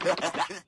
that?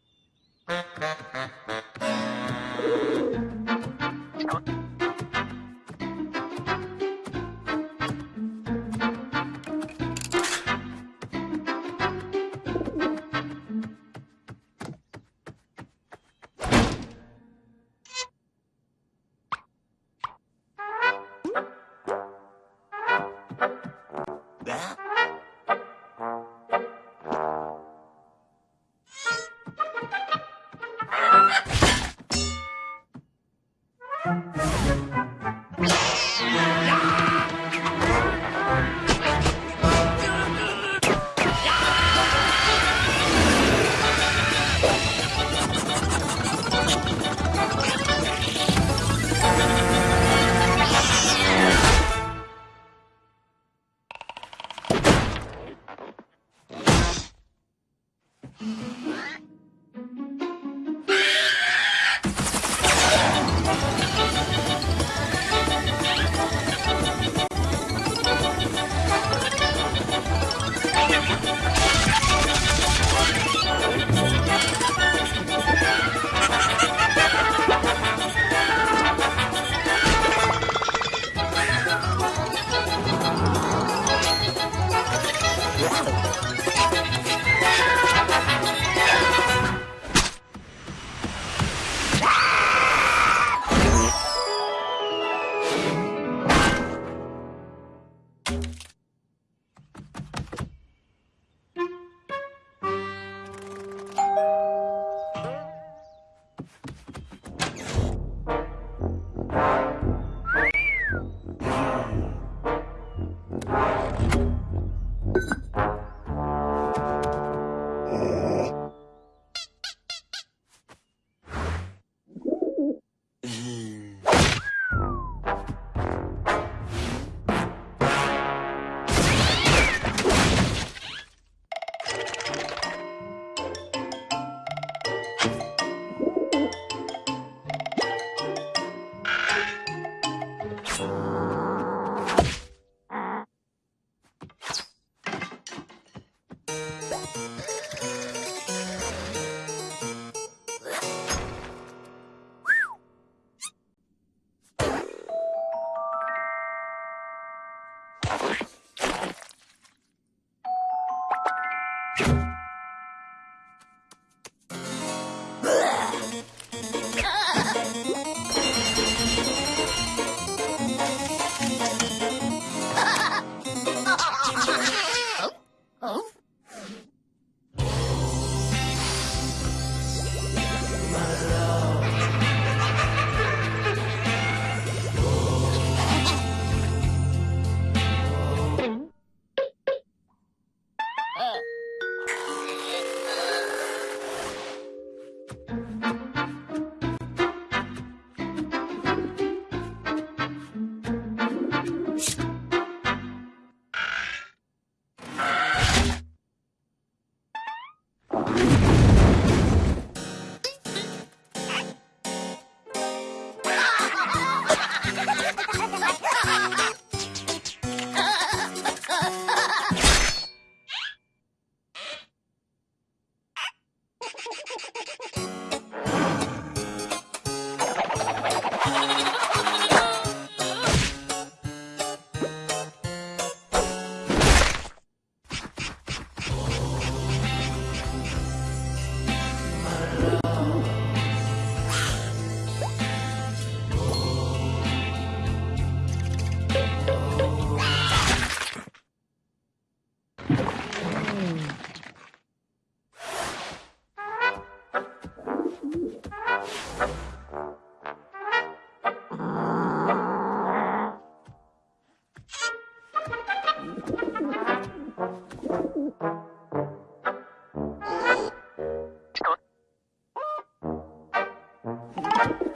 Thank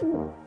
What?